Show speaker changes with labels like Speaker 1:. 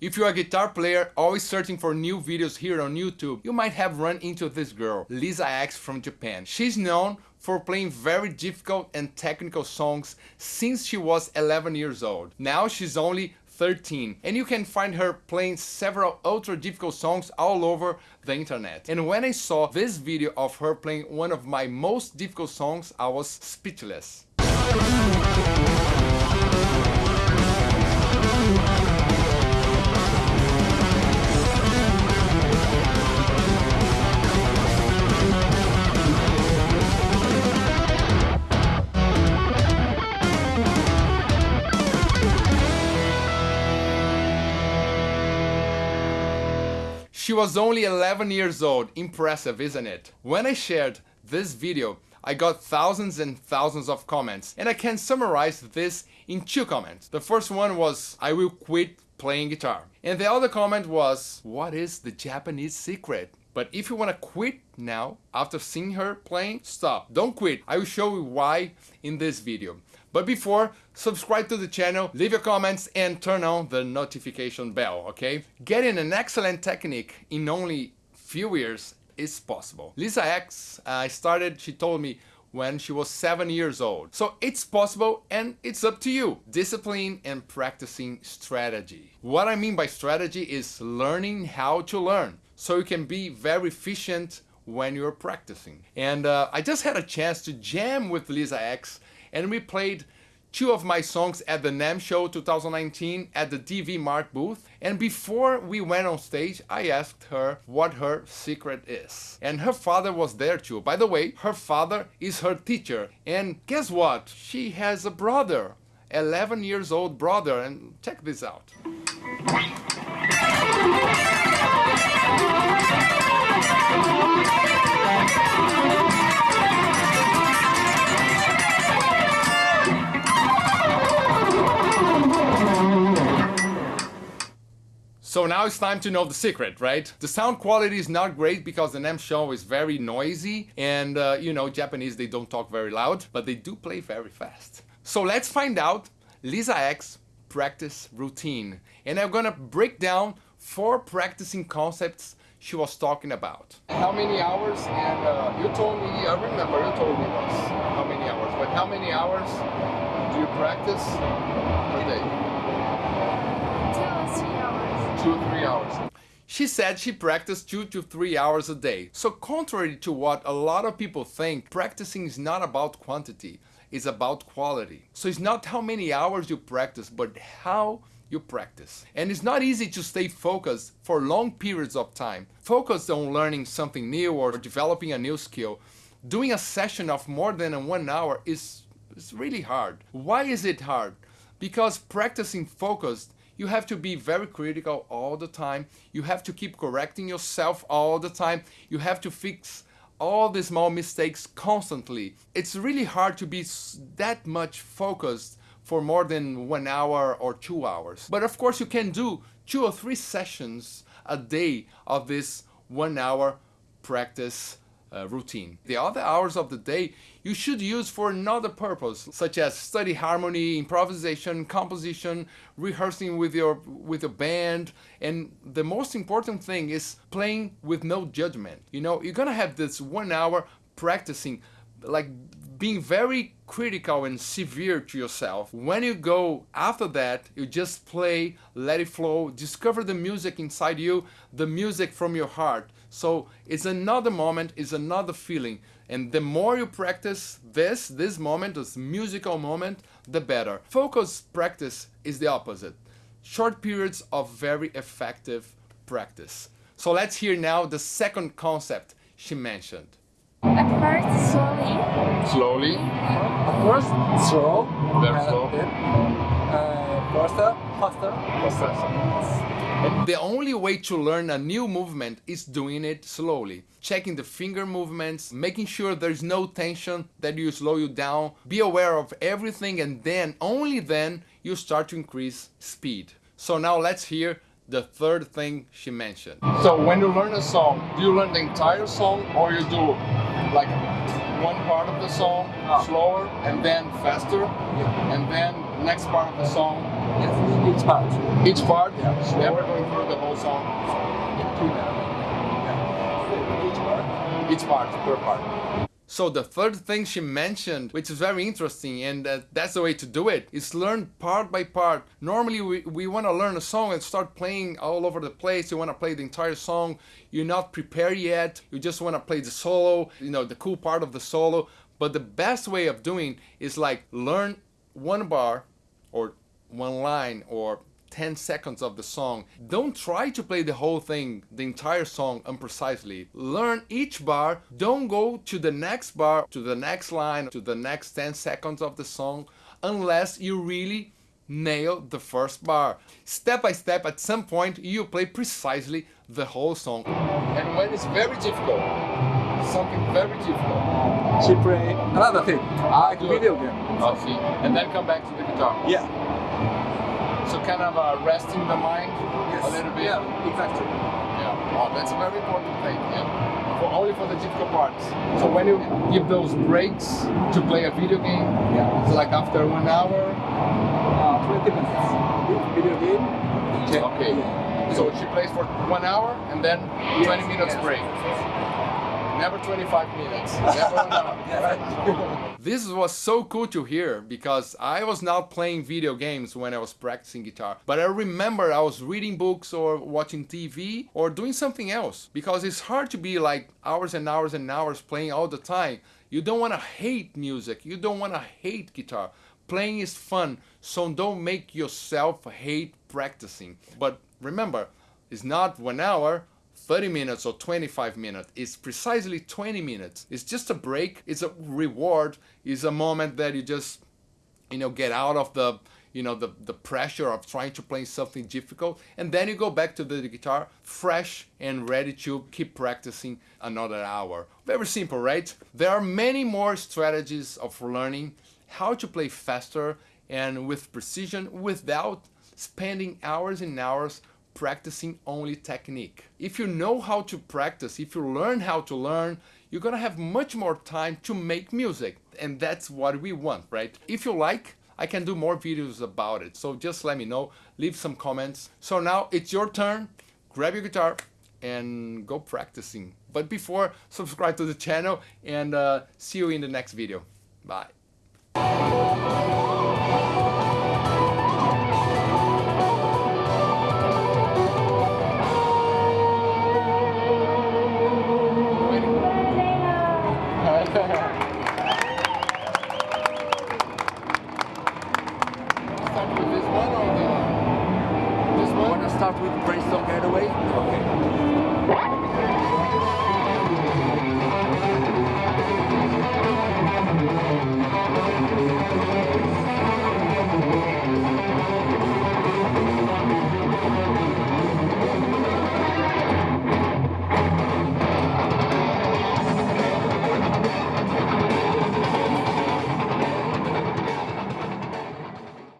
Speaker 1: If you're a guitar player always searching for new videos here on YouTube, you might have run into this girl, Li-sa-X from Japan. She's known for playing very difficult and technical songs since she was 11 years old. Now she's only 13 and you can find her playing several ultra difficult songs all over the internet. And when I saw this video of her playing one of my most difficult songs, I was speechless. She was only 11 years old, impressive isn't it? When I shared this video, I got thousands and thousands of comments and I can summarize this in two comments. The first one was, I will quit playing guitar. And the other comment was, what is the Japanese secret? But if you want to quit now, after seeing her playing, stop. Don't quit. I will show you why in this video. But before, subscribe to the channel, leave your comments and turn on the notification bell, okay? Getting an excellent technique in only few years is possible. Li-sa-X, I uh, started, she told me, when she was 7 years old. So it's possible and it's up to you. Discipline and practicing strategy. What I mean by strategy is learning how to learn so you can be very efficient when you're practicing. And uh, I just had a chance to jam with Li-sa-X and we played two of my songs at the NAMM show 2019 at the DV Mark booth. And before we went on stage I asked her what her secret is. And her father was there too. By the way her father is her teacher. And guess what? She has a brother 11 years old brother. And check this out So now it's time to know the secret, right? The sound quality is not great because the NAMM show is very noisy and uh, you know, Japanese, they don't talk very loud, but they do play very fast. So let's find out Li-sa-X practice routine. And I'm gonna break down four practicing concepts she was talking about. How many hours? And uh, you told me, I remember you told me once how many hours, but how many hours do you practice per day? Two three hours. She said she practiced two to three hours a day. So contrary to what a lot of people think, practicing is not about quantity, it's about quality. So it's not how many hours you practice, but how you practice. And it's not easy to stay focused for long periods of time. Focused on learning something new or developing a new skill. Doing a session of more than one hour is, is really hard. Why is it hard? Because practicing focused you have to be very critical all the time. You have to keep correcting yourself all the time. You have to fix all the small mistakes constantly. It's really hard to be that much focused for more than one hour or two hours. But of course you can do two or three sessions a day of this one hour practice uh, routine. The other hours of the day you should use for another purpose, such as study harmony, improvisation, composition, rehearsing with your with a band, and the most important thing is playing with no judgment. You know, you're gonna have this one hour practicing like being very critical and severe to yourself. When you go after that, you just play, let it flow, discover the music inside you, the music from your heart. So it's another moment, it's another feeling. And the more you practice this, this moment, this musical moment, the better. Focus practice is the opposite. Short periods of very effective practice. So let's hear now the second concept she mentioned.
Speaker 2: At first, slowly.
Speaker 1: Slowly.
Speaker 3: At first, slow.
Speaker 1: Very slow.
Speaker 3: Uh, faster, faster.
Speaker 1: Faster. The only way to learn a new movement is doing it slowly. Checking the finger movements, making sure there's no tension that you slow you down. Be aware of everything and then, only then, you start to increase speed. So now let's hear the third thing she mentioned. So when you learn a song, do you learn the entire song or you do like one part of the song oh. slower and then faster yeah. and then next part of the song.
Speaker 3: Yes, each part.
Speaker 1: Each part.
Speaker 3: Yeah.
Speaker 1: Never going through the whole song.
Speaker 3: Yeah. Each part.
Speaker 1: Each part, per part. So the third thing she mentioned, which is very interesting, and uh, that's the way to do it, is learn part by part. Normally we, we want to learn a song and start playing all over the place. You want to play the entire song. You're not prepared yet. You just want to play the solo, you know, the cool part of the solo. But the best way of doing is like learn one bar or one line or 10 seconds of the song. Don't try to play the whole thing, the entire song unprecisely. Learn each bar, don't go to the next bar, to the next line, to the next 10 seconds of the song unless you really nail the first bar. Step by step, at some point, you play precisely the whole song. And when it's very difficult, something very difficult,
Speaker 3: She play another thing, ah, like
Speaker 1: good.
Speaker 3: video game.
Speaker 1: I'll see, and then come back to the guitar.
Speaker 3: Yeah.
Speaker 1: So kind of uh, resting the mind
Speaker 3: Yes.
Speaker 1: a little bit.
Speaker 3: Yeah, exactly.
Speaker 1: Yeah, oh, that's a very important thing. Yeah, for only for the difficult parts. So when you give those breaks to play a video game,
Speaker 3: Yeah.
Speaker 1: it's like after one hour.
Speaker 3: Uh, 20 minutes. Video game.
Speaker 1: Okay.
Speaker 3: Yeah.
Speaker 1: So she plays for one hour and then 20 minutes
Speaker 3: yes.
Speaker 1: break. Never 25 minutes. Never hour. This was so cool to hear because I was not playing video games when I was practicing guitar. But I remember I was reading books or watching TV or doing something else because it's hard to be like hours and hours and hours playing all the time. You don't want to hate music. You don't want to hate guitar. Playing is fun, so don't make yourself hate practicing. But remember, it's not one hour, 30 minutes or 25 minutes. It's precisely 20 minutes. It's just a break. It's a reward. It's a moment that you just, you know, get out of the, you know, the, the pressure of trying to play something difficult. And then you go back to the guitar fresh and ready to keep practicing another hour. Very simple, right? There are many more strategies of learning how to play faster and with precision without spending hours and hours practicing only technique. If you know how to practice, if you learn how to learn, you're gonna have much more time to make music. And that's what we want, right? If you like, I can do more videos about it. So just let me know, leave some comments. So now it's your turn, grab your guitar and go practicing. But before, subscribe to the channel and uh, see you in the next video. Bye.
Speaker 3: Start with Brainstorm Getaway? Okay.